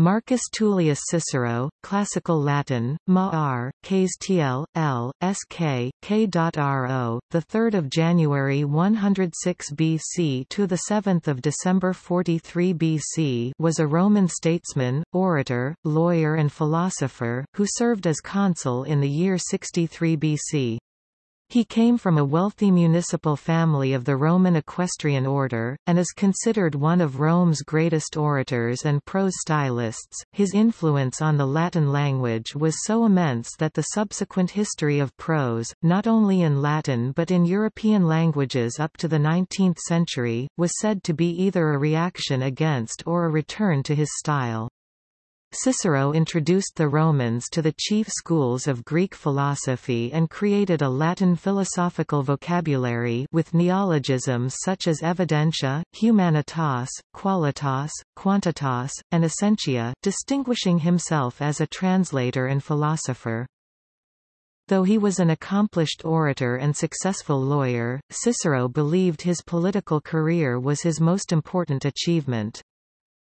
Marcus Tullius Cicero, Classical Latin, Ma Ks TL, L, SK, K.RO, 3 January 106 BC to 7 December 43 BC was a Roman statesman, orator, lawyer and philosopher, who served as consul in the year 63 BC. He came from a wealthy municipal family of the Roman equestrian order, and is considered one of Rome's greatest orators and prose stylists. His influence on the Latin language was so immense that the subsequent history of prose, not only in Latin but in European languages up to the 19th century, was said to be either a reaction against or a return to his style. Cicero introduced the Romans to the chief schools of Greek philosophy and created a Latin philosophical vocabulary with neologisms such as evidentia, humanitas, qualitas, quantitas, and essentia, distinguishing himself as a translator and philosopher. Though he was an accomplished orator and successful lawyer, Cicero believed his political career was his most important achievement.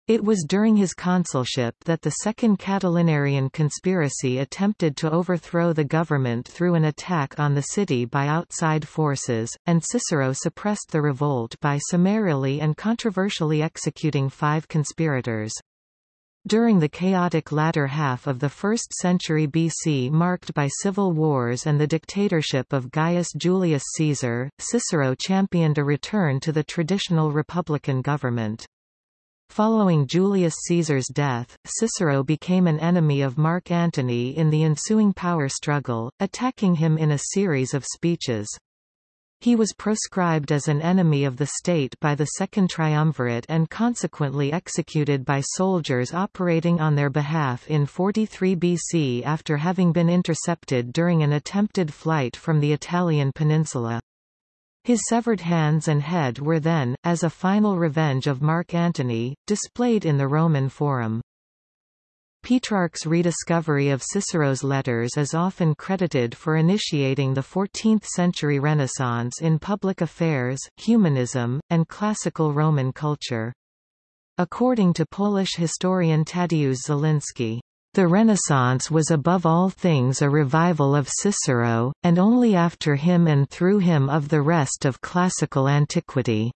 It was during his consulship that the Second Catilinarian conspiracy attempted to overthrow the government through an attack on the city by outside forces, and Cicero suppressed the revolt by summarily and controversially executing five conspirators. During the chaotic latter half of the 1st century BC marked by civil wars and the dictatorship of Gaius Julius Caesar, Cicero championed a return to the traditional republican government. Following Julius Caesar's death, Cicero became an enemy of Mark Antony in the ensuing power struggle, attacking him in a series of speeches. He was proscribed as an enemy of the state by the Second Triumvirate and consequently executed by soldiers operating on their behalf in 43 BC after having been intercepted during an attempted flight from the Italian peninsula. His severed hands and head were then, as a final revenge of Mark Antony, displayed in the Roman Forum. Petrarch's rediscovery of Cicero's letters is often credited for initiating the 14th-century Renaissance in public affairs, humanism, and classical Roman culture. According to Polish historian Tadeusz Zielinski, the Renaissance was above all things a revival of Cicero, and only after him and through him of the rest of classical antiquity.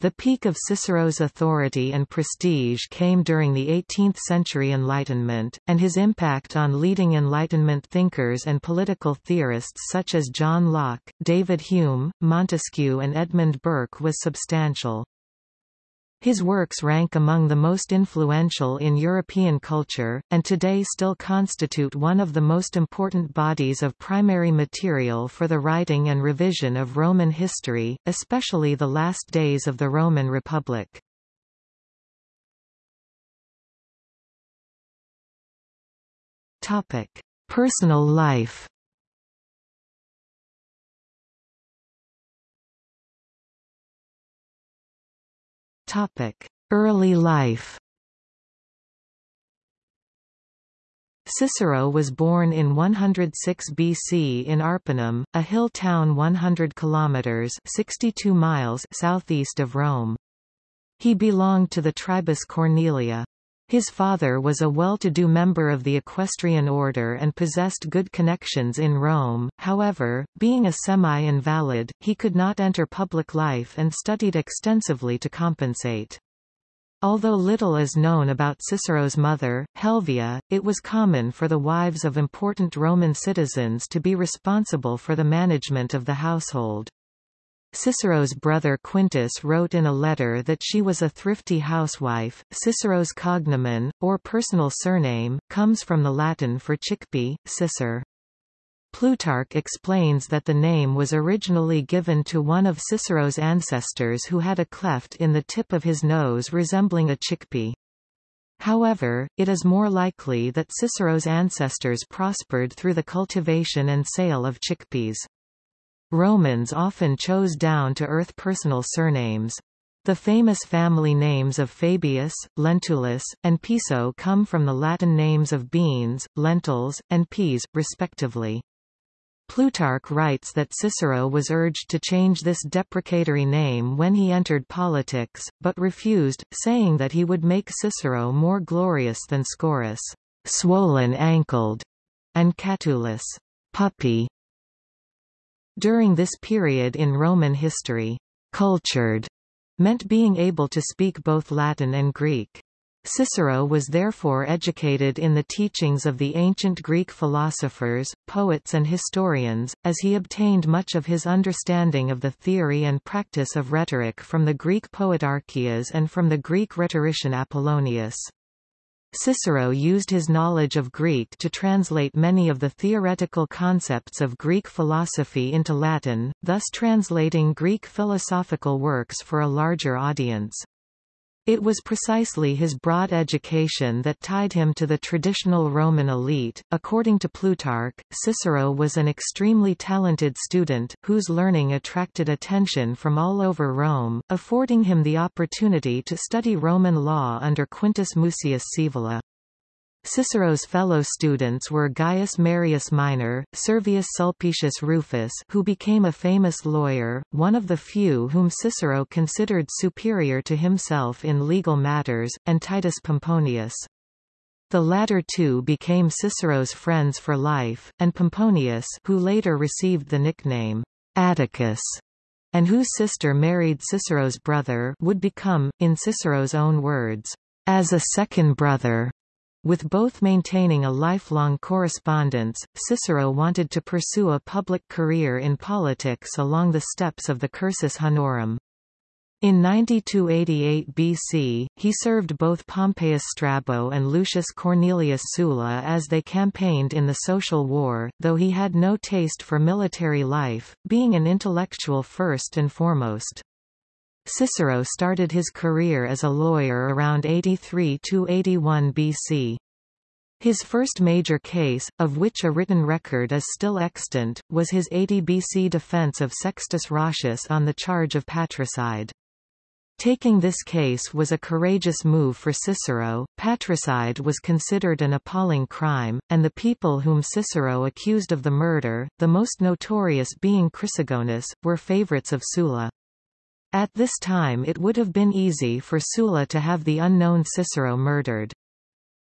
The peak of Cicero's authority and prestige came during the 18th-century Enlightenment, and his impact on leading Enlightenment thinkers and political theorists such as John Locke, David Hume, Montesquieu and Edmund Burke was substantial. His works rank among the most influential in European culture, and today still constitute one of the most important bodies of primary material for the writing and revision of Roman history, especially the last days of the Roman Republic. Personal life Early life Cicero was born in 106 BC in Arpinum, a hill town 100 kilometers (62 miles) southeast of Rome. He belonged to the tribus Cornelia. His father was a well-to-do member of the equestrian order and possessed good connections in Rome, however, being a semi-invalid, he could not enter public life and studied extensively to compensate. Although little is known about Cicero's mother, Helvia, it was common for the wives of important Roman citizens to be responsible for the management of the household. Cicero's brother Quintus wrote in a letter that she was a thrifty housewife. Cicero's cognomen, or personal surname, comes from the Latin for chickpea, cicer. Plutarch explains that the name was originally given to one of Cicero's ancestors who had a cleft in the tip of his nose resembling a chickpea. However, it is more likely that Cicero's ancestors prospered through the cultivation and sale of chickpeas. Romans often chose down-to-earth personal surnames. The famous family names of Fabius, Lentulus, and Piso come from the Latin names of beans, lentils, and peas, respectively. Plutarch writes that Cicero was urged to change this deprecatory name when he entered politics, but refused, saying that he would make Cicero more glorious than Scaurus, swollen-ankled, and Catulus, puppy. During this period in Roman history, cultured meant being able to speak both Latin and Greek. Cicero was therefore educated in the teachings of the ancient Greek philosophers, poets and historians, as he obtained much of his understanding of the theory and practice of rhetoric from the Greek poet Archias and from the Greek rhetorician Apollonius. Cicero used his knowledge of Greek to translate many of the theoretical concepts of Greek philosophy into Latin, thus translating Greek philosophical works for a larger audience. It was precisely his broad education that tied him to the traditional Roman elite. According to Plutarch, Cicero was an extremely talented student, whose learning attracted attention from all over Rome, affording him the opportunity to study Roman law under Quintus Mucius Scaevola. Cicero's fellow students were Gaius Marius Minor, Servius Sulpicius Rufus who became a famous lawyer, one of the few whom Cicero considered superior to himself in legal matters, and Titus Pomponius. The latter two became Cicero's friends for life, and Pomponius who later received the nickname Atticus, and whose sister married Cicero's brother would become, in Cicero's own words, as a second brother. With both maintaining a lifelong correspondence, Cicero wanted to pursue a public career in politics along the steps of the Cursus Honorum. In 9288 BC, he served both Pompeius Strabo and Lucius Cornelius Sulla as they campaigned in the Social War, though he had no taste for military life, being an intellectual first and foremost. Cicero started his career as a lawyer around 83–81 BC. His first major case, of which a written record is still extant, was his 80 BC defense of Sextus Roscius on the charge of patricide. Taking this case was a courageous move for Cicero. Patricide was considered an appalling crime, and the people whom Cicero accused of the murder, the most notorious being Chrysogonus, were favorites of Sulla. At this time it would have been easy for Sulla to have the unknown Cicero murdered.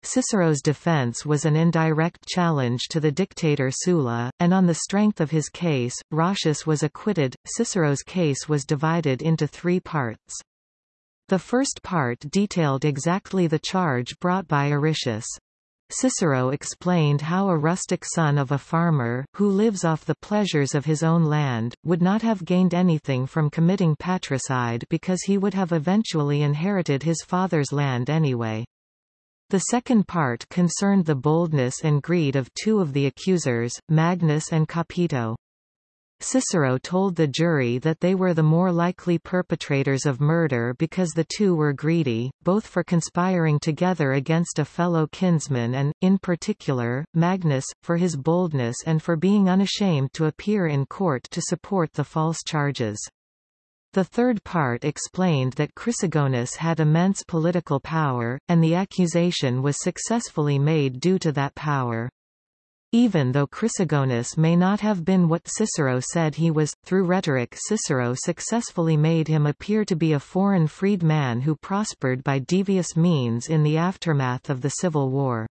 Cicero's defense was an indirect challenge to the dictator Sulla, and on the strength of his case, Roscius was acquitted. Cicero's case was divided into three parts. The first part detailed exactly the charge brought by Aristius. Cicero explained how a rustic son of a farmer, who lives off the pleasures of his own land, would not have gained anything from committing patricide because he would have eventually inherited his father's land anyway. The second part concerned the boldness and greed of two of the accusers, Magnus and Capito. Cicero told the jury that they were the more likely perpetrators of murder because the two were greedy, both for conspiring together against a fellow kinsman and, in particular, Magnus, for his boldness and for being unashamed to appear in court to support the false charges. The third part explained that Chrysogonus had immense political power, and the accusation was successfully made due to that power. Even though Chrysogonus may not have been what Cicero said he was, through rhetoric Cicero successfully made him appear to be a foreign freed man who prospered by devious means in the aftermath of the Civil War.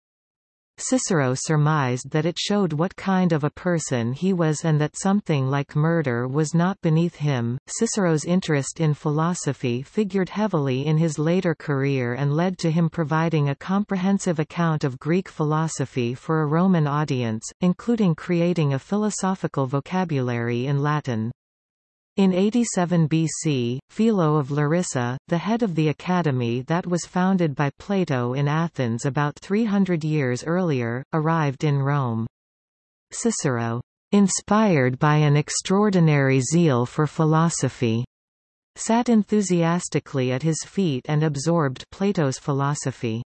Cicero surmised that it showed what kind of a person he was and that something like murder was not beneath him. Cicero's interest in philosophy figured heavily in his later career and led to him providing a comprehensive account of Greek philosophy for a Roman audience, including creating a philosophical vocabulary in Latin. In 87 BC, Philo of Larissa, the head of the academy that was founded by Plato in Athens about 300 years earlier, arrived in Rome. Cicero, inspired by an extraordinary zeal for philosophy, sat enthusiastically at his feet and absorbed Plato's philosophy.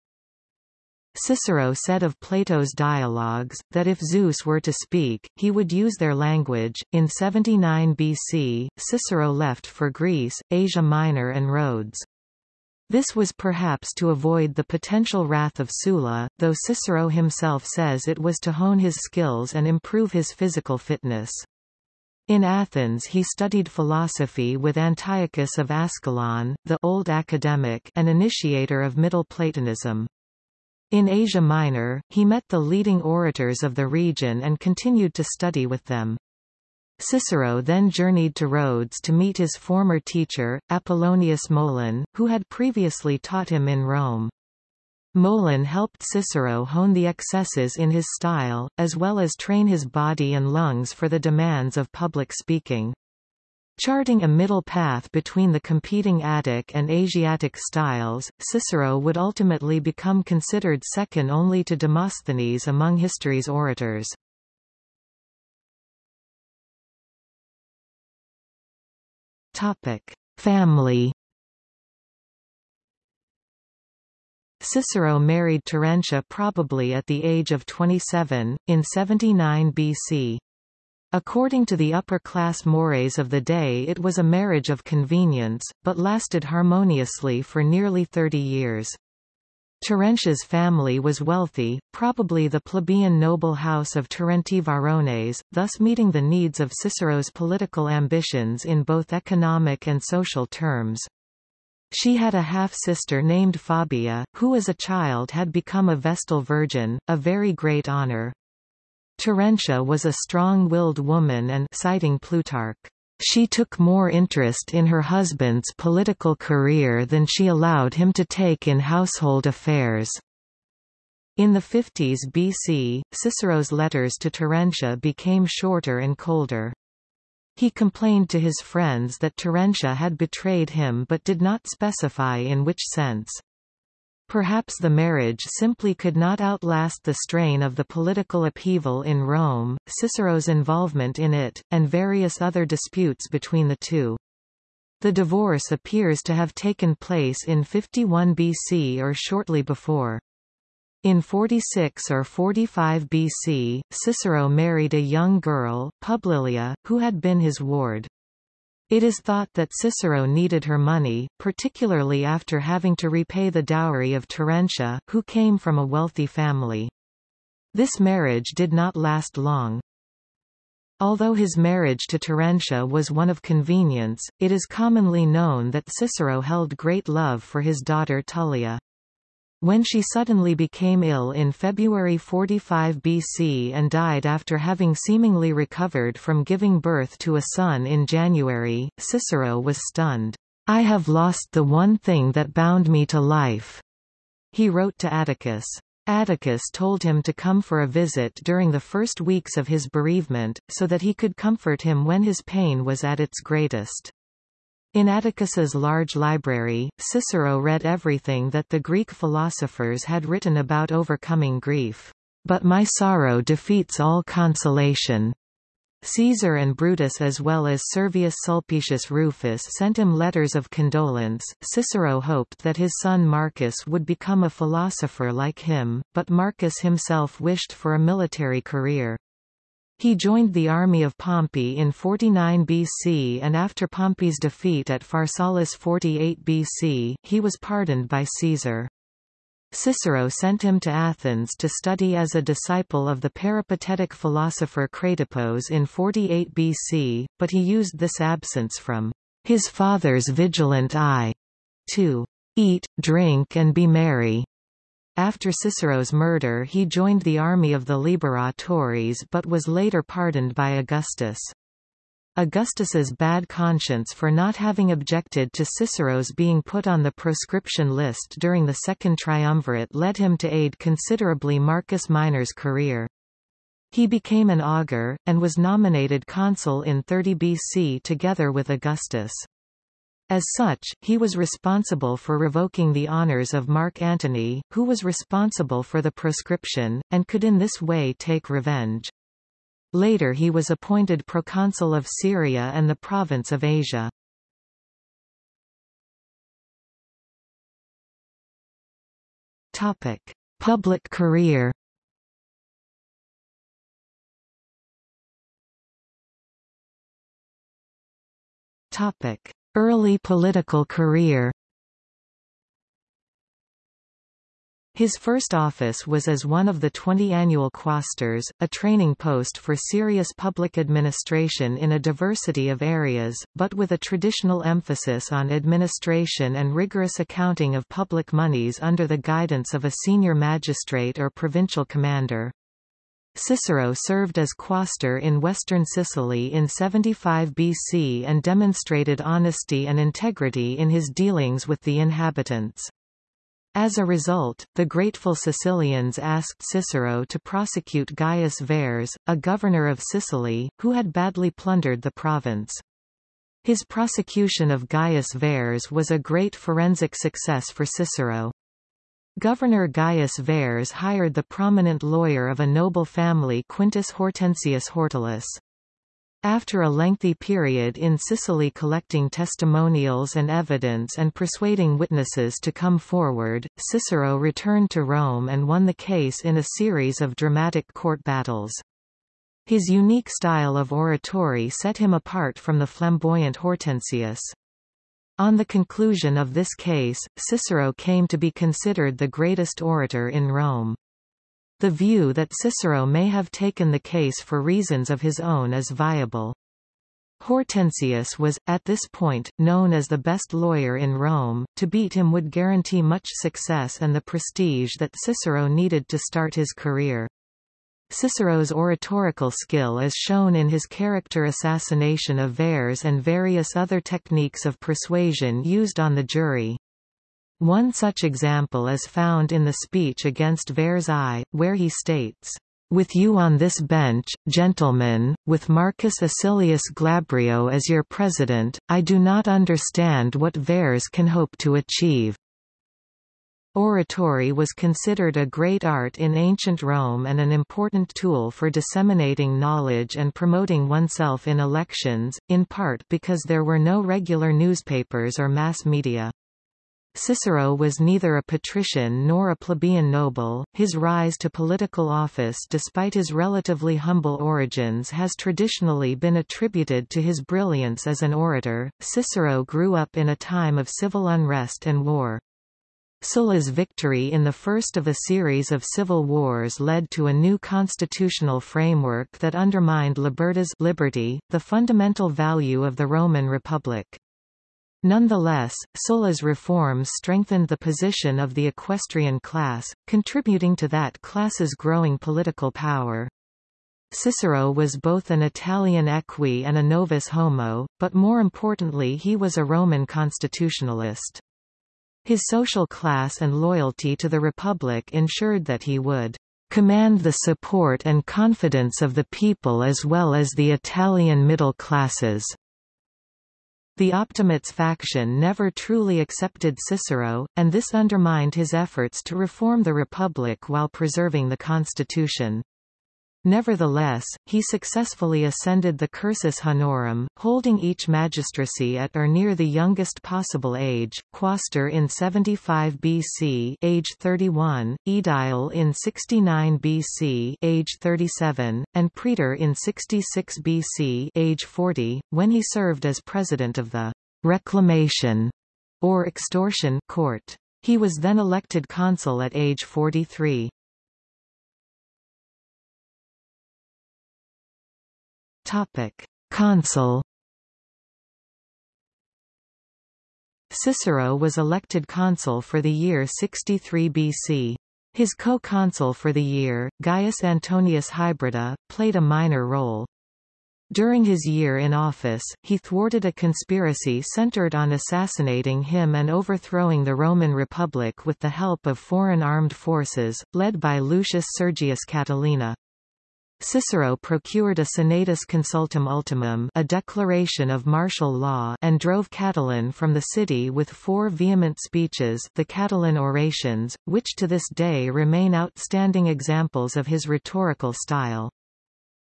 Cicero said of Plato's dialogues, that if Zeus were to speak, he would use their language. In 79 BC, Cicero left for Greece, Asia Minor and Rhodes. This was perhaps to avoid the potential wrath of Sulla, though Cicero himself says it was to hone his skills and improve his physical fitness. In Athens he studied philosophy with Antiochus of Ascalon, the old academic and initiator of Middle Platonism. In Asia Minor, he met the leading orators of the region and continued to study with them. Cicero then journeyed to Rhodes to meet his former teacher, Apollonius Molon, who had previously taught him in Rome. Molon helped Cicero hone the excesses in his style, as well as train his body and lungs for the demands of public speaking. Charting a middle path between the competing Attic and Asiatic styles, Cicero would ultimately become considered second only to Demosthenes among history's orators. Topic: Family. Cicero married Terentia probably at the age of 27, in 79 BC. According to the upper-class mores of the day it was a marriage of convenience, but lasted harmoniously for nearly 30 years. Terentia's family was wealthy, probably the plebeian noble house of Terentii Varrones, thus meeting the needs of Cicero's political ambitions in both economic and social terms. She had a half-sister named Fabia, who as a child had become a Vestal Virgin, a very great honor. Terentia was a strong-willed woman and citing Plutarch, she took more interest in her husband's political career than she allowed him to take in household affairs. In the 50s BC, Cicero's letters to Terentia became shorter and colder. He complained to his friends that Terentia had betrayed him but did not specify in which sense. Perhaps the marriage simply could not outlast the strain of the political upheaval in Rome, Cicero's involvement in it, and various other disputes between the two. The divorce appears to have taken place in 51 BC or shortly before. In 46 or 45 BC, Cicero married a young girl, Publilia, who had been his ward. It is thought that Cicero needed her money, particularly after having to repay the dowry of Terentia, who came from a wealthy family. This marriage did not last long. Although his marriage to Terentia was one of convenience, it is commonly known that Cicero held great love for his daughter Tullia. When she suddenly became ill in February 45 BC and died after having seemingly recovered from giving birth to a son in January, Cicero was stunned. I have lost the one thing that bound me to life, he wrote to Atticus. Atticus told him to come for a visit during the first weeks of his bereavement, so that he could comfort him when his pain was at its greatest. In Atticus's large library, Cicero read everything that the Greek philosophers had written about overcoming grief. But my sorrow defeats all consolation. Caesar and Brutus as well as Servius Sulpicius Rufus sent him letters of condolence. Cicero hoped that his son Marcus would become a philosopher like him, but Marcus himself wished for a military career. He joined the army of Pompey in 49 BC and after Pompey's defeat at Pharsalus 48 BC, he was pardoned by Caesar. Cicero sent him to Athens to study as a disciple of the peripatetic philosopher Cratippus in 48 BC, but he used this absence from his father's vigilant eye to eat, drink and be merry. After Cicero's murder he joined the army of the Liberatores but was later pardoned by Augustus. Augustus's bad conscience for not having objected to Cicero's being put on the proscription list during the Second Triumvirate led him to aid considerably Marcus Minor's career. He became an augur, and was nominated consul in 30 BC together with Augustus. As such, he was responsible for revoking the honors of Mark Antony, who was responsible for the proscription, and could in this way take revenge. Later he was appointed proconsul of Syria and the province of Asia. Topic: Public career. Topic: Early political career His first office was as one of the 20 annual quaestors, a training post for serious public administration in a diversity of areas, but with a traditional emphasis on administration and rigorous accounting of public monies under the guidance of a senior magistrate or provincial commander. Cicero served as quaestor in western Sicily in 75 BC and demonstrated honesty and integrity in his dealings with the inhabitants. As a result, the grateful Sicilians asked Cicero to prosecute Gaius Verres, a governor of Sicily, who had badly plundered the province. His prosecution of Gaius Verres was a great forensic success for Cicero. Governor Gaius Verres hired the prominent lawyer of a noble family Quintus Hortensius Hortalus. After a lengthy period in Sicily collecting testimonials and evidence and persuading witnesses to come forward, Cicero returned to Rome and won the case in a series of dramatic court battles. His unique style of oratory set him apart from the flamboyant Hortensius. On the conclusion of this case, Cicero came to be considered the greatest orator in Rome. The view that Cicero may have taken the case for reasons of his own is viable. Hortensius was, at this point, known as the best lawyer in Rome, to beat him would guarantee much success and the prestige that Cicero needed to start his career. Cicero's oratorical skill is shown in his character assassination of Verres and various other techniques of persuasion used on the jury. One such example is found in the speech against Verres I, where he states, with you on this bench, gentlemen, with Marcus Acilius Glabrio as your president, I do not understand what Verres can hope to achieve. Oratory was considered a great art in ancient Rome and an important tool for disseminating knowledge and promoting oneself in elections, in part because there were no regular newspapers or mass media. Cicero was neither a patrician nor a plebeian noble. His rise to political office despite his relatively humble origins has traditionally been attributed to his brilliance as an orator. Cicero grew up in a time of civil unrest and war. Sulla's victory in the first of a series of civil wars led to a new constitutional framework that undermined libertas liberty, the fundamental value of the Roman Republic. Nonetheless, Sulla's reforms strengthened the position of the equestrian class, contributing to that class's growing political power. Cicero was both an Italian equi and a novus homo, but more importantly he was a Roman constitutionalist. His social class and loyalty to the Republic ensured that he would command the support and confidence of the people as well as the Italian middle classes. The Optimates faction never truly accepted Cicero, and this undermined his efforts to reform the Republic while preserving the constitution. Nevertheless, he successfully ascended the cursus honorum, holding each magistracy at or near the youngest possible age, quaestor in 75 BC age 31, aedile in 69 BC age 37, and praetor in 66 BC age 40, when he served as president of the reclamation or extortion court. He was then elected consul at age 43. Topic: Consul. Cicero was elected consul for the year 63 BC. His co-consul for the year, Gaius Antonius Hybrida, played a minor role. During his year in office, he thwarted a conspiracy centered on assassinating him and overthrowing the Roman Republic with the help of foreign armed forces, led by Lucius Sergius Catilina. Cicero procured a Senatus Consultum Ultimum a declaration of martial law and drove Catiline from the city with four vehement speeches the Catiline Orations, which to this day remain outstanding examples of his rhetorical style.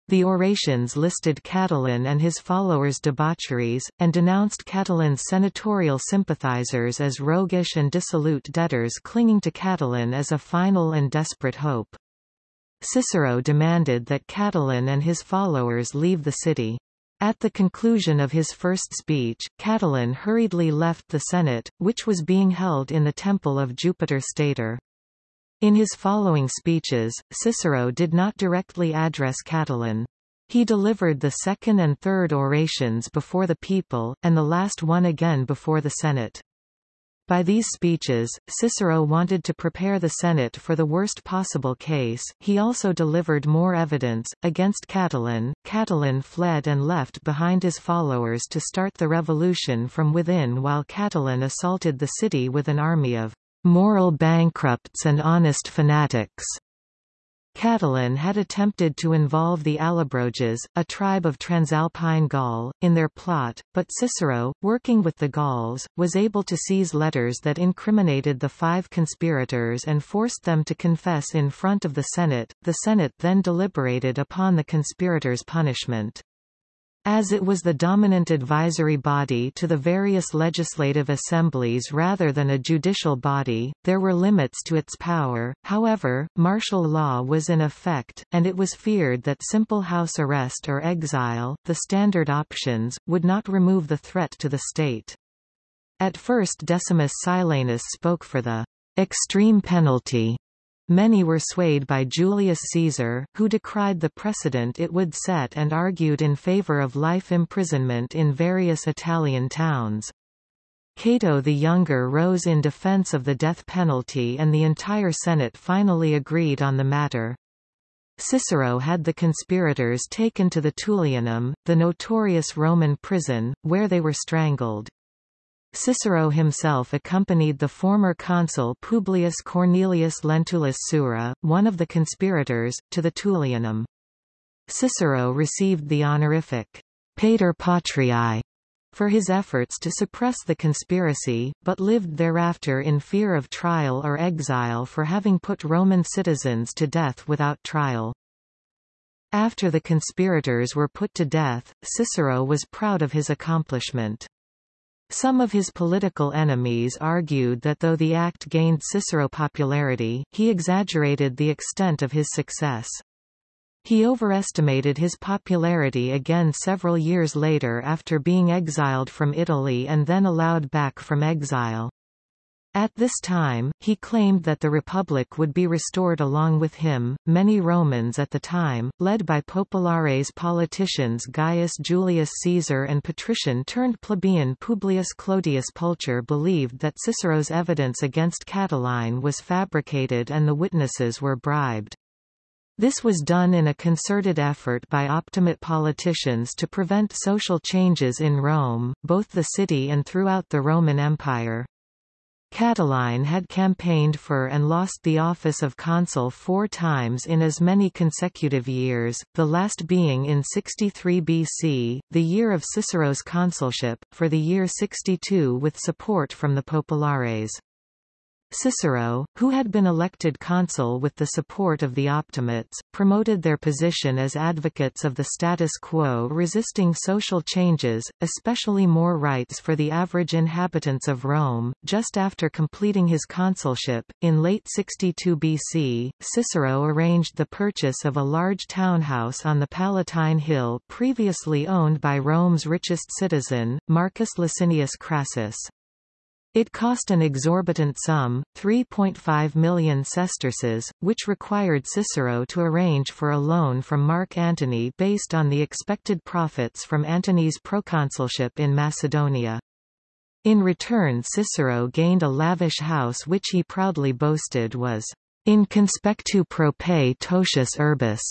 The orations listed Catiline and his followers' debaucheries, and denounced Catiline's senatorial sympathizers as roguish and dissolute debtors clinging to Catiline as a final and desperate hope. Cicero demanded that Catiline and his followers leave the city. At the conclusion of his first speech, Catiline hurriedly left the Senate, which was being held in the temple of Jupiter Stator. In his following speeches, Cicero did not directly address Catiline. He delivered the second and third orations before the people, and the last one again before the Senate. By these speeches, Cicero wanted to prepare the Senate for the worst possible case. He also delivered more evidence against Catiline. Catiline fled and left behind his followers to start the revolution from within while Catiline assaulted the city with an army of moral bankrupts and honest fanatics. Catiline had attempted to involve the Allobroges, a tribe of Transalpine Gaul, in their plot, but Cicero, working with the Gauls, was able to seize letters that incriminated the five conspirators and forced them to confess in front of the Senate. The Senate then deliberated upon the conspirators' punishment. As it was the dominant advisory body to the various legislative assemblies rather than a judicial body, there were limits to its power, however, martial law was in effect, and it was feared that simple house arrest or exile, the standard options, would not remove the threat to the state. At first Decimus Silanus spoke for the extreme penalty Many were swayed by Julius Caesar, who decried the precedent it would set and argued in favor of life imprisonment in various Italian towns. Cato the Younger rose in defense of the death penalty and the entire Senate finally agreed on the matter. Cicero had the conspirators taken to the Tullianum, the notorious Roman prison, where they were strangled. Cicero himself accompanied the former consul Publius Cornelius Lentulus Sura, one of the conspirators, to the Tullianum. Cicero received the honorific Pater Patriae for his efforts to suppress the conspiracy, but lived thereafter in fear of trial or exile for having put Roman citizens to death without trial. After the conspirators were put to death, Cicero was proud of his accomplishment. Some of his political enemies argued that though the act gained Cicero popularity, he exaggerated the extent of his success. He overestimated his popularity again several years later after being exiled from Italy and then allowed back from exile. At this time, he claimed that the Republic would be restored along with him. Many Romans at the time, led by populares politicians Gaius Julius Caesar and patrician turned plebeian Publius Clodius Pulcher believed that Cicero's evidence against Catiline was fabricated and the witnesses were bribed. This was done in a concerted effort by Optimate politicians to prevent social changes in Rome, both the city and throughout the Roman Empire. Catiline had campaigned for and lost the office of consul four times in as many consecutive years, the last being in 63 BC, the year of Cicero's consulship, for the year 62 with support from the populares. Cicero, who had been elected consul with the support of the Optimates, promoted their position as advocates of the status quo resisting social changes, especially more rights for the average inhabitants of Rome. Just after completing his consulship, in late 62 BC, Cicero arranged the purchase of a large townhouse on the Palatine Hill previously owned by Rome's richest citizen, Marcus Licinius Crassus. It cost an exorbitant sum, 3.5 million sesterces, which required Cicero to arrange for a loan from Mark Antony based on the expected profits from Antony's proconsulship in Macedonia. In return Cicero gained a lavish house which he proudly boasted was in conspectu prope totius urbis,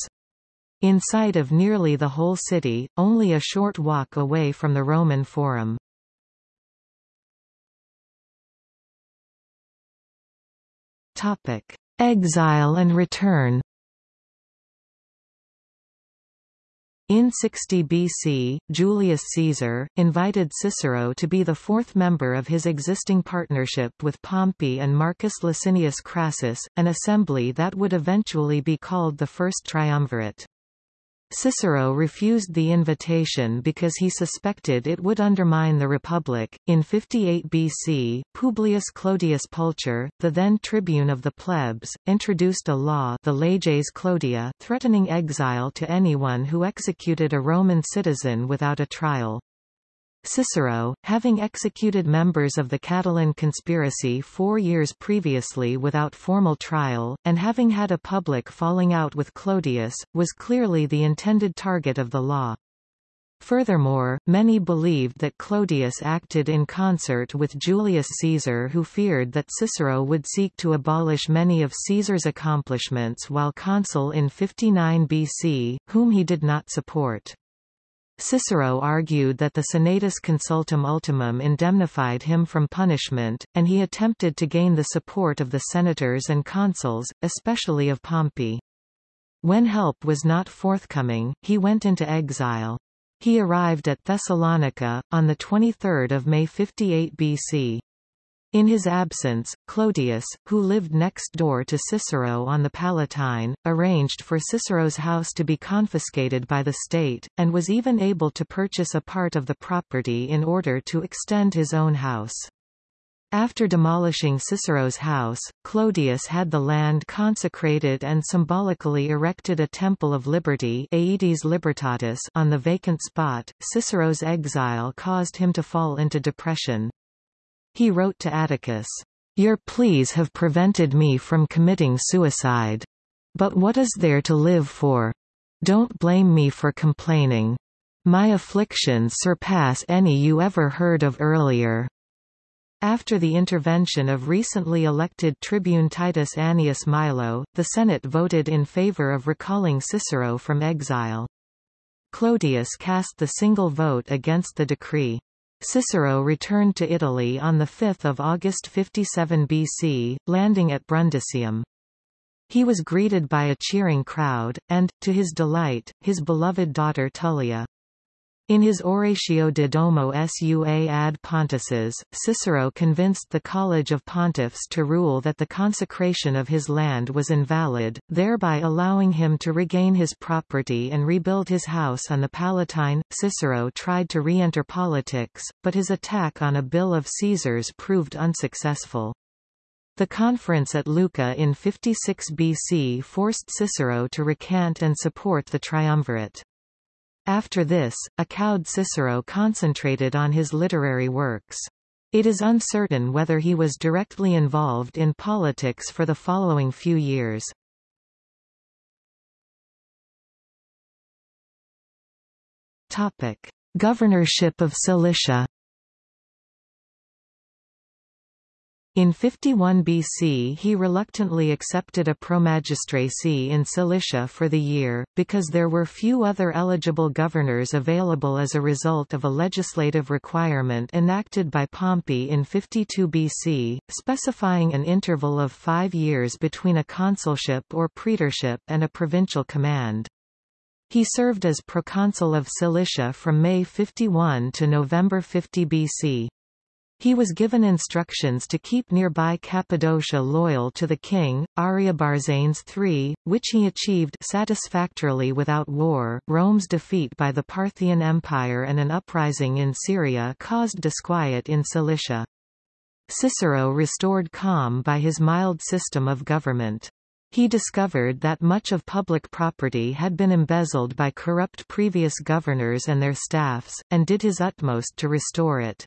in sight of nearly the whole city, only a short walk away from the Roman Forum. Topic: Exile and return. In 60 BC, Julius Caesar, invited Cicero to be the fourth member of his existing partnership with Pompey and Marcus Licinius Crassus, an assembly that would eventually be called the First Triumvirate. Cicero refused the invitation because he suspected it would undermine the Republic. In 58 BC, Publius Clodius Pulcher, the then tribune of the plebs, introduced a law the Leges Clodia threatening exile to anyone who executed a Roman citizen without a trial. Cicero, having executed members of the Catiline conspiracy four years previously without formal trial, and having had a public falling out with Clodius, was clearly the intended target of the law. Furthermore, many believed that Clodius acted in concert with Julius Caesar who feared that Cicero would seek to abolish many of Caesar's accomplishments while consul in 59 BC, whom he did not support. Cicero argued that the Senatus Consultum Ultimum indemnified him from punishment, and he attempted to gain the support of the senators and consuls, especially of Pompey. When help was not forthcoming, he went into exile. He arrived at Thessalonica, on 23 May 58 BC. In his absence, Clodius, who lived next door to Cicero on the Palatine, arranged for Cicero's house to be confiscated by the state, and was even able to purchase a part of the property in order to extend his own house. After demolishing Cicero's house, Clodius had the land consecrated and symbolically erected a Temple of Liberty Aedes Libertatis on the vacant spot. Cicero's exile caused him to fall into depression. He wrote to Atticus, Your pleas have prevented me from committing suicide. But what is there to live for? Don't blame me for complaining. My afflictions surpass any you ever heard of earlier. After the intervention of recently elected tribune Titus Annius Milo, the Senate voted in favor of recalling Cicero from exile. Clodius cast the single vote against the decree. Cicero returned to Italy on 5 August 57 BC, landing at Brundisium. He was greeted by a cheering crowd, and, to his delight, his beloved daughter Tullia. In his Oratio de Domo sua ad Pontifices, Cicero convinced the College of Pontiffs to rule that the consecration of his land was invalid, thereby allowing him to regain his property and rebuild his house on the Palatine. Cicero tried to re-enter politics, but his attack on a bill of Caesar's proved unsuccessful. The conference at Lucca in 56 BC forced Cicero to recant and support the triumvirate. After this, a cowed Cicero concentrated on his literary works. It is uncertain whether he was directly involved in politics for the following few years. Topic: Governorship of Cilicia In 51 BC he reluctantly accepted a promagistracy in Cilicia for the year, because there were few other eligible governors available as a result of a legislative requirement enacted by Pompey in 52 BC, specifying an interval of five years between a consulship or praetorship and a provincial command. He served as proconsul of Cilicia from May 51 to November 50 BC. He was given instructions to keep nearby Cappadocia loyal to the king, Ariobarzanes III, which he achieved satisfactorily without war. Rome's defeat by the Parthian Empire and an uprising in Syria caused disquiet in Cilicia. Cicero restored calm by his mild system of government. He discovered that much of public property had been embezzled by corrupt previous governors and their staffs, and did his utmost to restore it.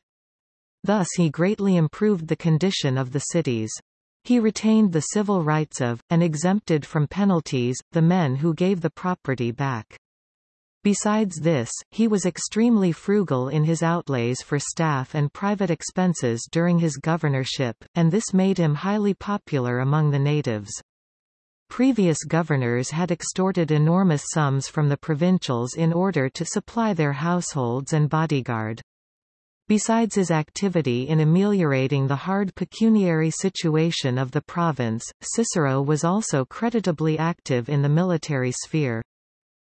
Thus he greatly improved the condition of the cities. He retained the civil rights of, and exempted from penalties, the men who gave the property back. Besides this, he was extremely frugal in his outlays for staff and private expenses during his governorship, and this made him highly popular among the natives. Previous governors had extorted enormous sums from the provincials in order to supply their households and bodyguard. Besides his activity in ameliorating the hard pecuniary situation of the province, Cicero was also creditably active in the military sphere.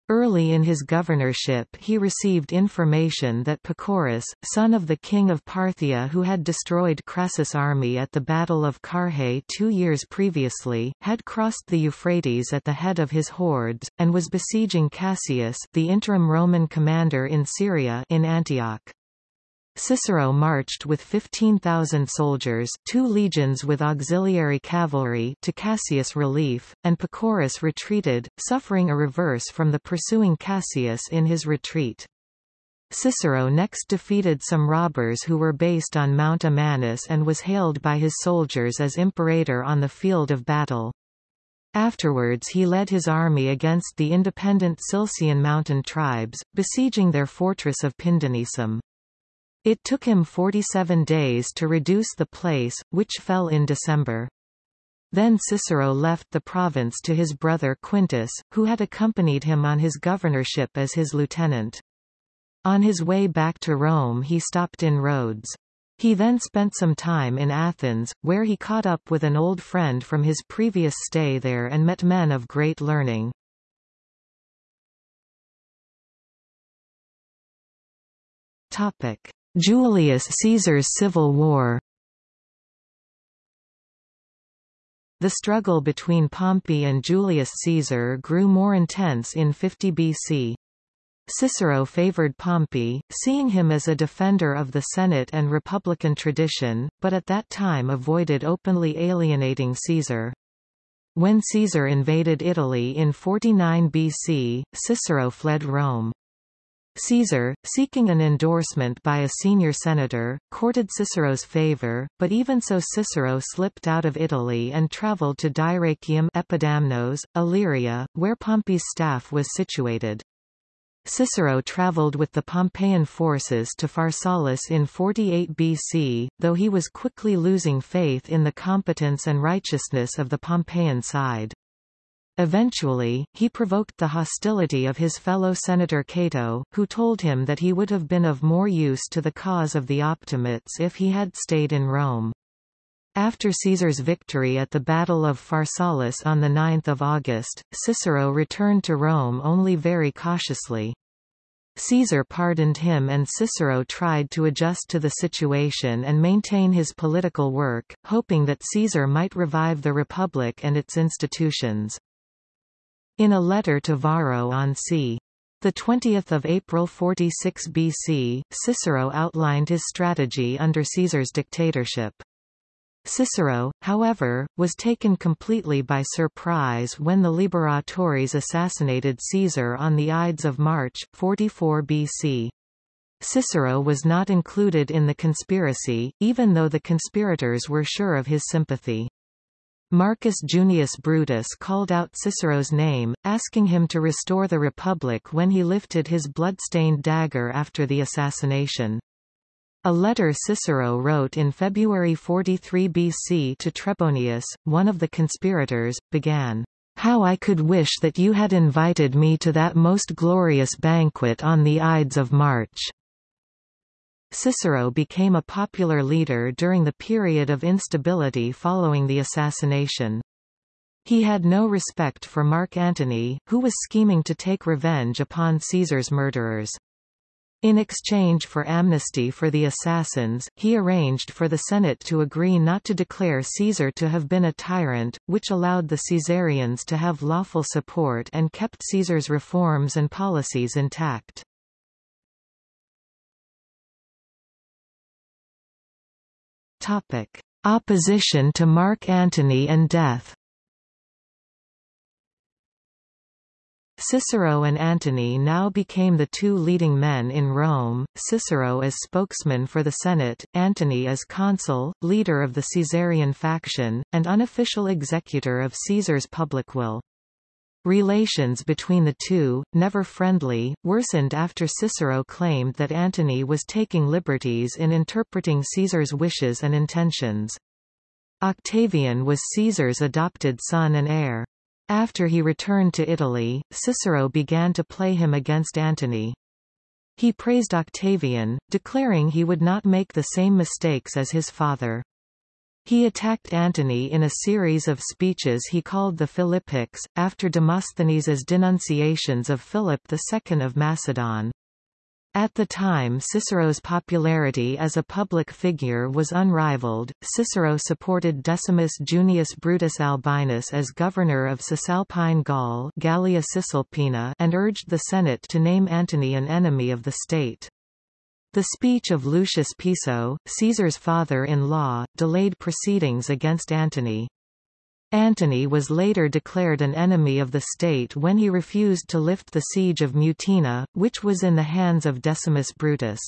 Early in his governorship he received information that Pacorus, son of the king of Parthia who had destroyed Crassus' army at the Battle of Carrhae two years previously, had crossed the Euphrates at the head of his hordes, and was besieging Cassius the interim Roman commander in Syria in Antioch. Cicero marched with 15,000 soldiers two legions with auxiliary cavalry to Cassius' relief, and Pacorus retreated, suffering a reverse from the pursuing Cassius in his retreat. Cicero next defeated some robbers who were based on Mount Amanus and was hailed by his soldiers as imperator on the field of battle. Afterwards he led his army against the independent Cilician mountain tribes, besieging their fortress of Pindenissum. It took him 47 days to reduce the place, which fell in December. Then Cicero left the province to his brother Quintus, who had accompanied him on his governorship as his lieutenant. On his way back to Rome he stopped in Rhodes. He then spent some time in Athens, where he caught up with an old friend from his previous stay there and met men of great learning. Julius Caesar's civil war The struggle between Pompey and Julius Caesar grew more intense in 50 BC. Cicero favored Pompey, seeing him as a defender of the Senate and republican tradition, but at that time avoided openly alienating Caesar. When Caesar invaded Italy in 49 BC, Cicero fled Rome. Caesar, seeking an endorsement by a senior senator, courted Cicero's favor, but even so Cicero slipped out of Italy and travelled to Dyrrachium Epidamnos, Illyria, where Pompey's staff was situated. Cicero travelled with the Pompeian forces to Pharsalus in 48 BC, though he was quickly losing faith in the competence and righteousness of the Pompeian side. Eventually, he provoked the hostility of his fellow senator Cato, who told him that he would have been of more use to the cause of the Optimates if he had stayed in Rome. After Caesar's victory at the Battle of Pharsalus on 9 August, Cicero returned to Rome only very cautiously. Caesar pardoned him and Cicero tried to adjust to the situation and maintain his political work, hoping that Caesar might revive the Republic and its institutions. In a letter to Varro on c. 20 April 46 BC, Cicero outlined his strategy under Caesar's dictatorship. Cicero, however, was taken completely by surprise when the Liberatores assassinated Caesar on the Ides of March, 44 BC. Cicero was not included in the conspiracy, even though the conspirators were sure of his sympathy. Marcus Junius Brutus called out Cicero's name, asking him to restore the Republic when he lifted his blood-stained dagger after the assassination. A letter Cicero wrote in February 43 BC to Trebonius, one of the conspirators, began, How I could wish that you had invited me to that most glorious banquet on the Ides of March. Cicero became a popular leader during the period of instability following the assassination. He had no respect for Mark Antony, who was scheming to take revenge upon Caesar's murderers. In exchange for amnesty for the assassins, he arranged for the Senate to agree not to declare Caesar to have been a tyrant, which allowed the Caesarians to have lawful support and kept Caesar's reforms and policies intact. Opposition to Mark Antony and death. Cicero and Antony now became the two leading men in Rome, Cicero as spokesman for the Senate, Antony as consul, leader of the Caesarian faction, and unofficial executor of Caesar's public will. Relations between the two, never friendly, worsened after Cicero claimed that Antony was taking liberties in interpreting Caesar's wishes and intentions. Octavian was Caesar's adopted son and heir. After he returned to Italy, Cicero began to play him against Antony. He praised Octavian, declaring he would not make the same mistakes as his father. He attacked Antony in a series of speeches he called the Philippics, after Demosthenes's denunciations of Philip II of Macedon. At the time Cicero's popularity as a public figure was unrivaled. Cicero supported Decimus Junius Brutus Albinus as governor of Cisalpine Gaul Gallia Cisalpina and urged the Senate to name Antony an enemy of the state. The speech of Lucius Piso, Caesar's father-in-law, delayed proceedings against Antony. Antony was later declared an enemy of the state when he refused to lift the siege of Mutina, which was in the hands of Decimus Brutus.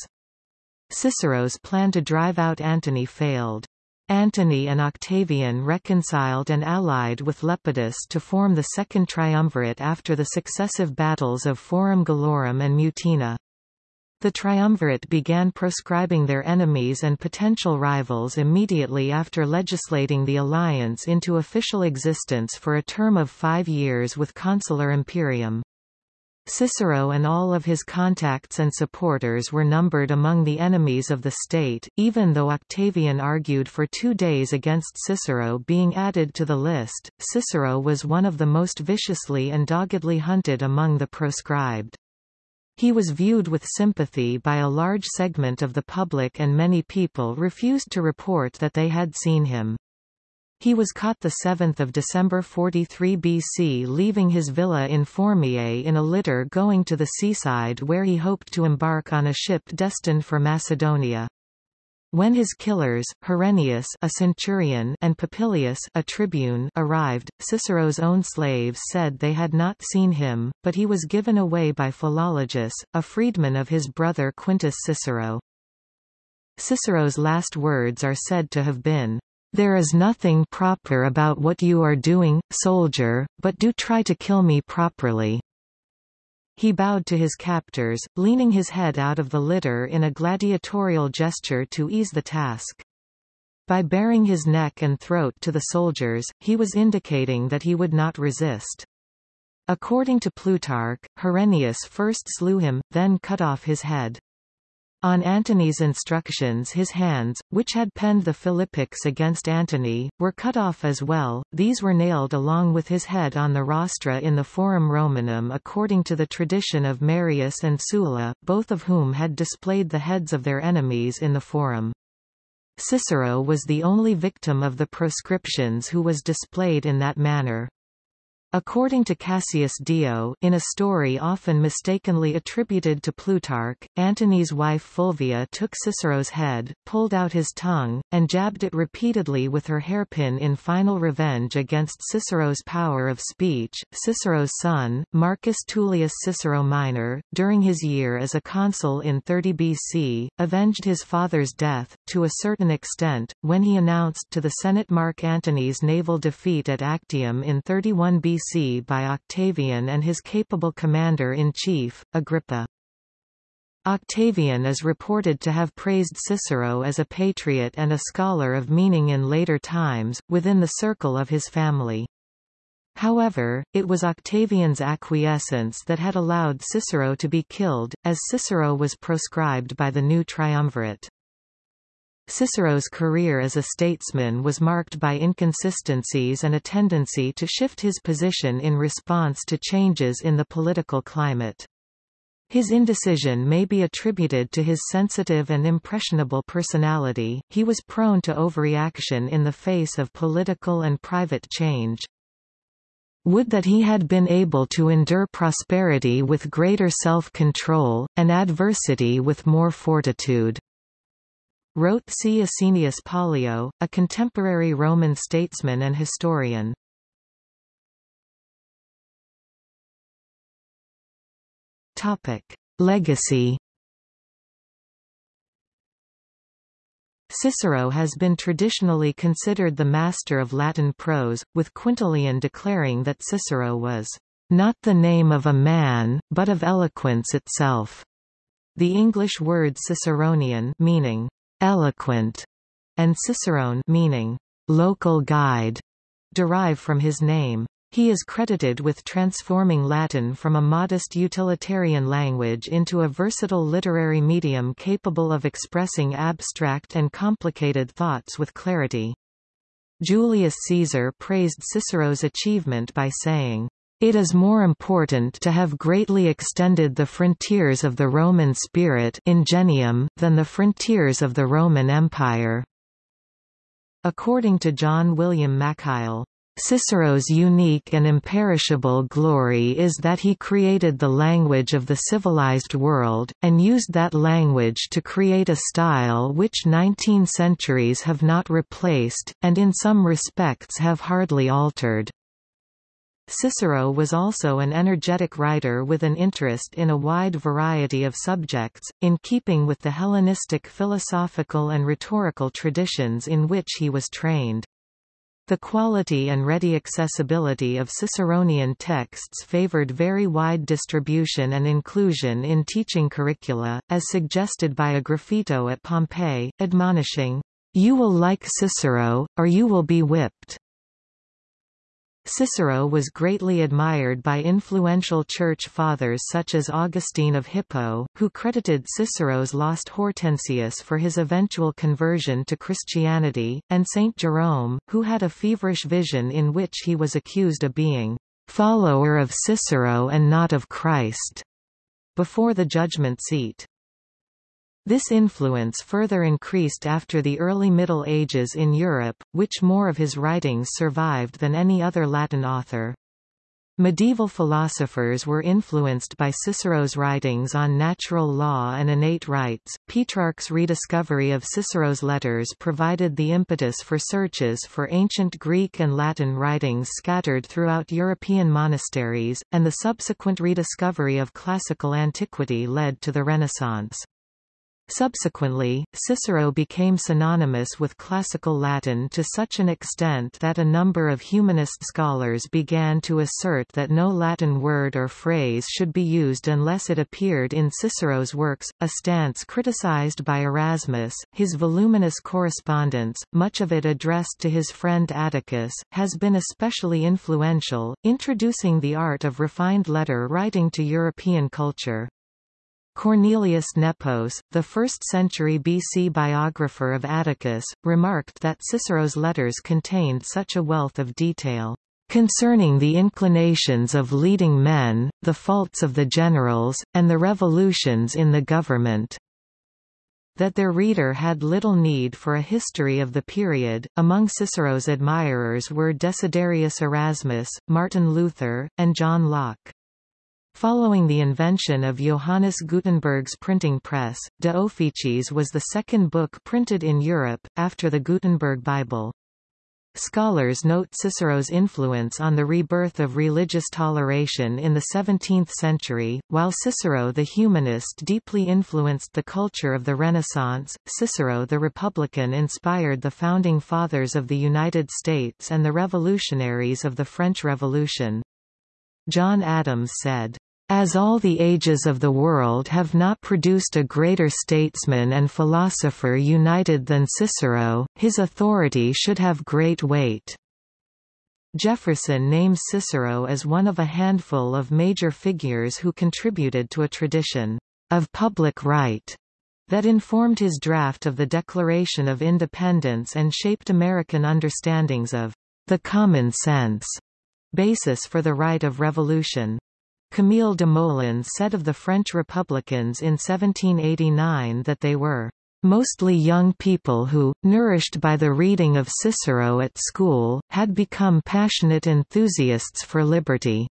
Cicero's plan to drive out Antony failed. Antony and Octavian reconciled and allied with Lepidus to form the Second Triumvirate after the successive battles of Forum Gallorum and Mutina. The triumvirate began proscribing their enemies and potential rivals immediately after legislating the alliance into official existence for a term of five years with consular imperium. Cicero and all of his contacts and supporters were numbered among the enemies of the state, even though Octavian argued for two days against Cicero being added to the list. Cicero was one of the most viciously and doggedly hunted among the proscribed. He was viewed with sympathy by a large segment of the public and many people refused to report that they had seen him. He was caught 7 December 43 BC leaving his villa in Formiae in a litter going to the seaside where he hoped to embark on a ship destined for Macedonia. When his killers, Herennius a centurion and Popilius a tribune arrived, Cicero's own slaves said they had not seen him, but he was given away by Philologus, a freedman of his brother Quintus Cicero. Cicero's last words are said to have been, "'There is nothing proper about what you are doing, soldier, but do try to kill me properly.' He bowed to his captors, leaning his head out of the litter in a gladiatorial gesture to ease the task. By baring his neck and throat to the soldiers, he was indicating that he would not resist. According to Plutarch, Herennius first slew him, then cut off his head. On Antony's instructions his hands, which had penned the Philippics against Antony, were cut off as well, these were nailed along with his head on the rostra in the Forum Romanum according to the tradition of Marius and Sulla, both of whom had displayed the heads of their enemies in the Forum. Cicero was the only victim of the proscriptions who was displayed in that manner. According to Cassius Dio in a story often mistakenly attributed to Plutarch, Antony's wife Fulvia took Cicero's head, pulled out his tongue, and jabbed it repeatedly with her hairpin in final revenge against Cicero's power of speech. Cicero's son, Marcus Tullius Cicero Minor, during his year as a consul in 30 BC, avenged his father's death, to a certain extent, when he announced to the Senate Mark Antony's naval defeat at Actium in 31 BC BC by Octavian and his capable commander-in-chief, Agrippa. Octavian is reported to have praised Cicero as a patriot and a scholar of meaning in later times, within the circle of his family. However, it was Octavian's acquiescence that had allowed Cicero to be killed, as Cicero was proscribed by the new triumvirate. Cicero's career as a statesman was marked by inconsistencies and a tendency to shift his position in response to changes in the political climate. His indecision may be attributed to his sensitive and impressionable personality, he was prone to overreaction in the face of political and private change. Would that he had been able to endure prosperity with greater self-control, and adversity with more fortitude wrote C. Asinius Pollio, a contemporary Roman statesman and historian. Legacy Cicero has been traditionally considered the master of Latin prose, with Quintilian declaring that Cicero was not the name of a man, but of eloquence itself. The English word Ciceronian meaning eloquent, and cicerone meaning local guide, derive from his name. He is credited with transforming Latin from a modest utilitarian language into a versatile literary medium capable of expressing abstract and complicated thoughts with clarity. Julius Caesar praised Cicero's achievement by saying, it is more important to have greatly extended the frontiers of the Roman spirit ingenium, than the frontiers of the Roman Empire. According to John William Mackail, Cicero's unique and imperishable glory is that he created the language of the civilized world, and used that language to create a style which 19 centuries have not replaced, and in some respects have hardly altered. Cicero was also an energetic writer with an interest in a wide variety of subjects, in keeping with the Hellenistic philosophical and rhetorical traditions in which he was trained. The quality and ready accessibility of Ciceronian texts favored very wide distribution and inclusion in teaching curricula, as suggested by a graffito at Pompeii, admonishing, "You will like Cicero, or you will be whipped." Cicero was greatly admired by influential church fathers such as Augustine of Hippo, who credited Cicero's lost Hortensius for his eventual conversion to Christianity, and Saint Jerome, who had a feverish vision in which he was accused of being follower of Cicero and not of Christ before the judgment seat. This influence further increased after the early Middle Ages in Europe, which more of his writings survived than any other Latin author. Medieval philosophers were influenced by Cicero's writings on natural law and innate rights. Petrarch's rediscovery of Cicero's letters provided the impetus for searches for ancient Greek and Latin writings scattered throughout European monasteries, and the subsequent rediscovery of classical antiquity led to the Renaissance. Subsequently, Cicero became synonymous with Classical Latin to such an extent that a number of humanist scholars began to assert that no Latin word or phrase should be used unless it appeared in Cicero's works, a stance criticized by Erasmus. His voluminous correspondence, much of it addressed to his friend Atticus, has been especially influential, introducing the art of refined letter writing to European culture. Cornelius Nepos, the 1st-century BC biographer of Atticus, remarked that Cicero's letters contained such a wealth of detail concerning the inclinations of leading men, the faults of the generals, and the revolutions in the government that their reader had little need for a history of the period. Among Cicero's admirers were Desiderius Erasmus, Martin Luther, and John Locke. Following the invention of Johannes Gutenberg's printing press, De Officiis was the second book printed in Europe, after the Gutenberg Bible. Scholars note Cicero's influence on the rebirth of religious toleration in the 17th century. While Cicero the humanist deeply influenced the culture of the Renaissance, Cicero the Republican inspired the founding fathers of the United States and the revolutionaries of the French Revolution. John Adams said, as all the ages of the world have not produced a greater statesman and philosopher united than Cicero, his authority should have great weight. Jefferson names Cicero as one of a handful of major figures who contributed to a tradition of public right that informed his draft of the Declaration of Independence and shaped American understandings of the common sense basis for the right of revolution. Camille Desmoulins said of the French Republicans in 1789 that they were mostly young people who, nourished by the reading of Cicero at school, had become passionate enthusiasts for liberty.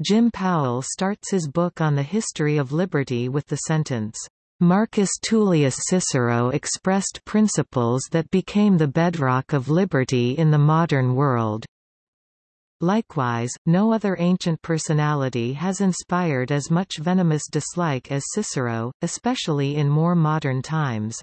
Jim Powell starts his book on the history of liberty with the sentence, Marcus Tullius Cicero expressed principles that became the bedrock of liberty in the modern world. Likewise, no other ancient personality has inspired as much venomous dislike as Cicero, especially in more modern times.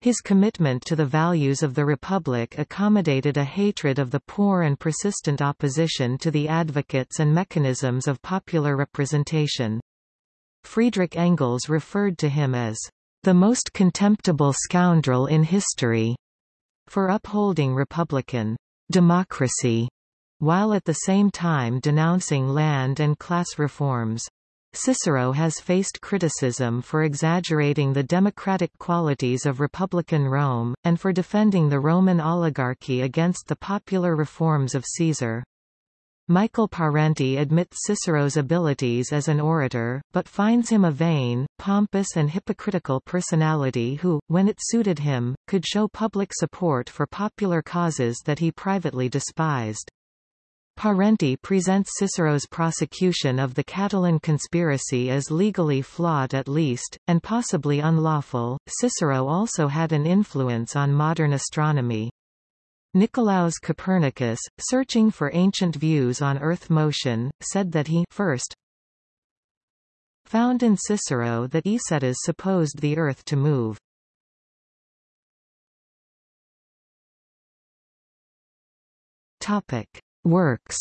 His commitment to the values of the Republic accommodated a hatred of the poor and persistent opposition to the advocates and mechanisms of popular representation. Friedrich Engels referred to him as the most contemptible scoundrel in history for upholding republican democracy while at the same time denouncing land and class reforms. Cicero has faced criticism for exaggerating the democratic qualities of Republican Rome, and for defending the Roman oligarchy against the popular reforms of Caesar. Michael Parenti admits Cicero's abilities as an orator, but finds him a vain, pompous and hypocritical personality who, when it suited him, could show public support for popular causes that he privately despised. Parenti presents Cicero's prosecution of the Catiline conspiracy as legally flawed at least, and possibly unlawful. Cicero also had an influence on modern astronomy. Nicolaus Copernicus, searching for ancient views on Earth motion, said that he first found in Cicero that Hicetas supposed the Earth to move. Topic. Works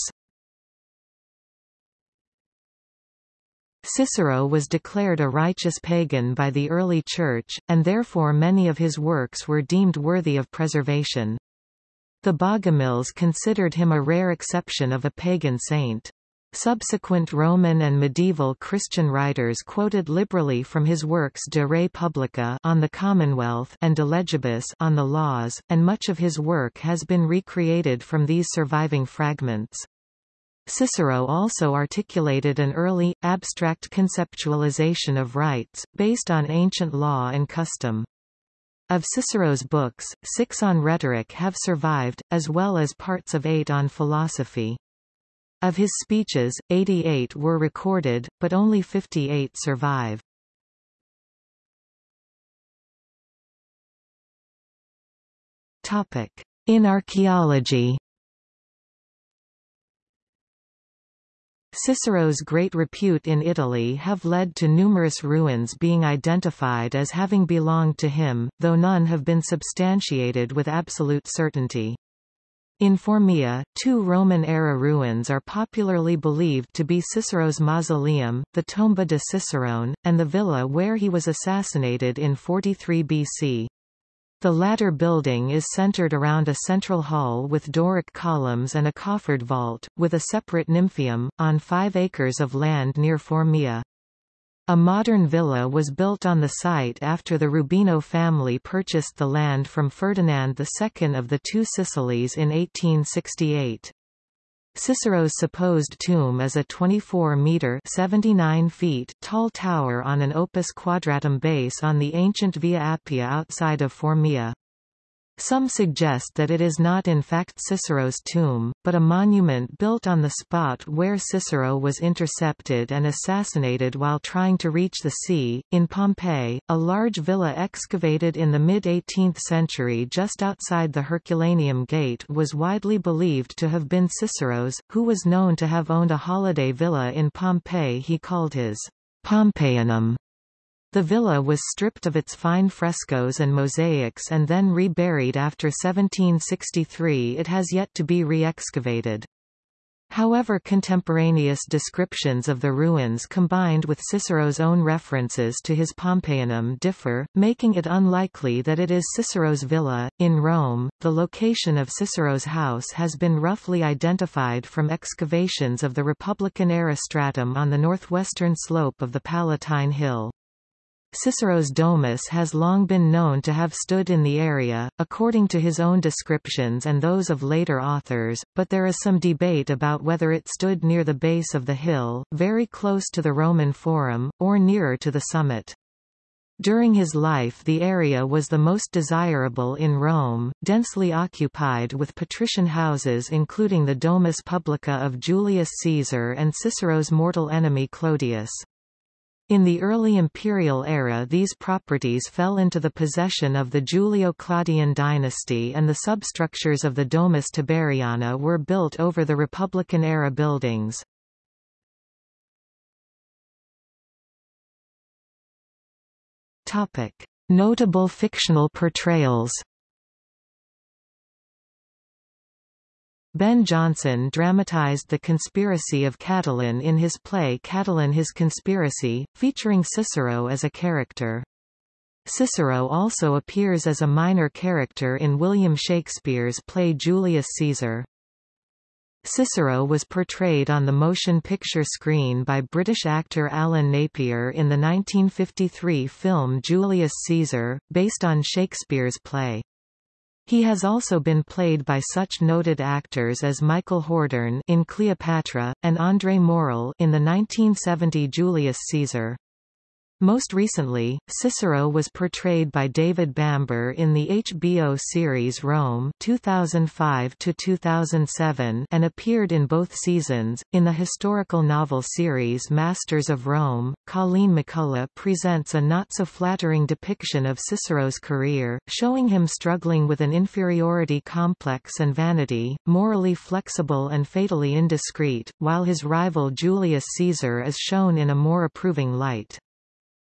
Cicero was declared a righteous pagan by the early Church, and therefore many of his works were deemed worthy of preservation. The Bogomils considered him a rare exception of a pagan saint. Subsequent Roman and medieval Christian writers quoted liberally from his works De Re Publica on the Commonwealth and De Legibus on the Laws, and much of his work has been recreated from these surviving fragments. Cicero also articulated an early, abstract conceptualization of rights, based on ancient law and custom. Of Cicero's books, six on rhetoric have survived, as well as parts of eight on philosophy. Of his speeches, 88 were recorded, but only 58 survive. Topic. In archaeology Cicero's great repute in Italy have led to numerous ruins being identified as having belonged to him, though none have been substantiated with absolute certainty. In Formia, two Roman-era ruins are popularly believed to be Cicero's mausoleum, the Tomba de Cicerone, and the villa where he was assassinated in 43 BC. The latter building is centered around a central hall with Doric columns and a coffered vault, with a separate nymphaeum, on five acres of land near Formia. A modern villa was built on the site after the Rubino family purchased the land from Ferdinand II of the Two Sicilies in 1868. Cicero's supposed tomb is a 24-metre (79 feet) tall tower on an opus quadratum base on the ancient Via Appia outside of Formia. Some suggest that it is not in fact Cicero's tomb, but a monument built on the spot where Cicero was intercepted and assassinated while trying to reach the sea. In Pompeii, a large villa excavated in the mid-18th century just outside the Herculaneum Gate was widely believed to have been Cicero's, who was known to have owned a holiday villa in Pompeii he called his Pompeianum. The villa was stripped of its fine frescoes and mosaics and then reburied after 1763 it has yet to be re-excavated. However contemporaneous descriptions of the ruins combined with Cicero's own references to his Pompeianum differ, making it unlikely that it is Cicero's villa. In Rome, the location of Cicero's house has been roughly identified from excavations of the Republican-era stratum on the northwestern slope of the Palatine Hill. Cicero's domus has long been known to have stood in the area, according to his own descriptions and those of later authors, but there is some debate about whether it stood near the base of the hill, very close to the Roman Forum, or nearer to the summit. During his life the area was the most desirable in Rome, densely occupied with patrician houses including the Domus Publica of Julius Caesar and Cicero's mortal enemy Clodius. In the early imperial era these properties fell into the possession of the Julio-Claudian dynasty and the substructures of the Domus Tiberiana were built over the Republican-era buildings. Notable fictional portrayals Ben Jonson dramatized the conspiracy of Catiline in his play Catiline His Conspiracy, featuring Cicero as a character. Cicero also appears as a minor character in William Shakespeare's play Julius Caesar. Cicero was portrayed on the motion picture screen by British actor Alan Napier in the 1953 film Julius Caesar, based on Shakespeare's play. He has also been played by such noted actors as Michael Hordern in Cleopatra, and André Morell in the 1970 Julius Caesar. Most recently, Cicero was portrayed by David Bamber in the HBO series Rome 2005-2007 and appeared in both seasons. In the historical novel series Masters of Rome, Colleen McCullough presents a not-so-flattering depiction of Cicero's career, showing him struggling with an inferiority complex and vanity, morally flexible and fatally indiscreet, while his rival Julius Caesar is shown in a more approving light.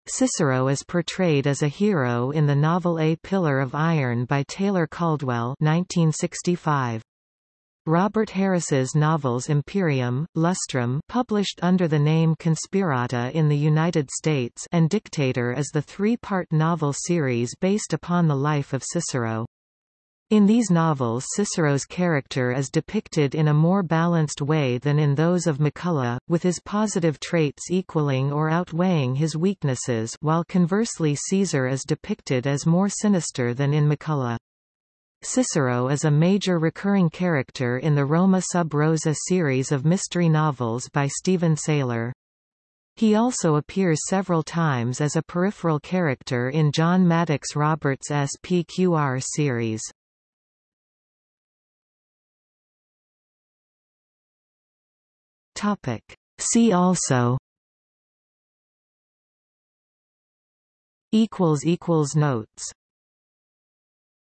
Cicero is portrayed as a hero in the novel A Pillar of Iron by Taylor Caldwell 1965. Robert Harris's novels Imperium, Lustrum published under the name Conspirata in the United States and Dictator is the three-part novel series based upon the life of Cicero. In these novels Cicero's character is depicted in a more balanced way than in those of McCullough, with his positive traits equaling or outweighing his weaknesses while conversely Caesar is depicted as more sinister than in McCullough. Cicero is a major recurring character in the Roma sub rosa series of mystery novels by Steven Saylor. He also appears several times as a peripheral character in John Maddox Roberts' SPQR series. Topic. See also equals equals notes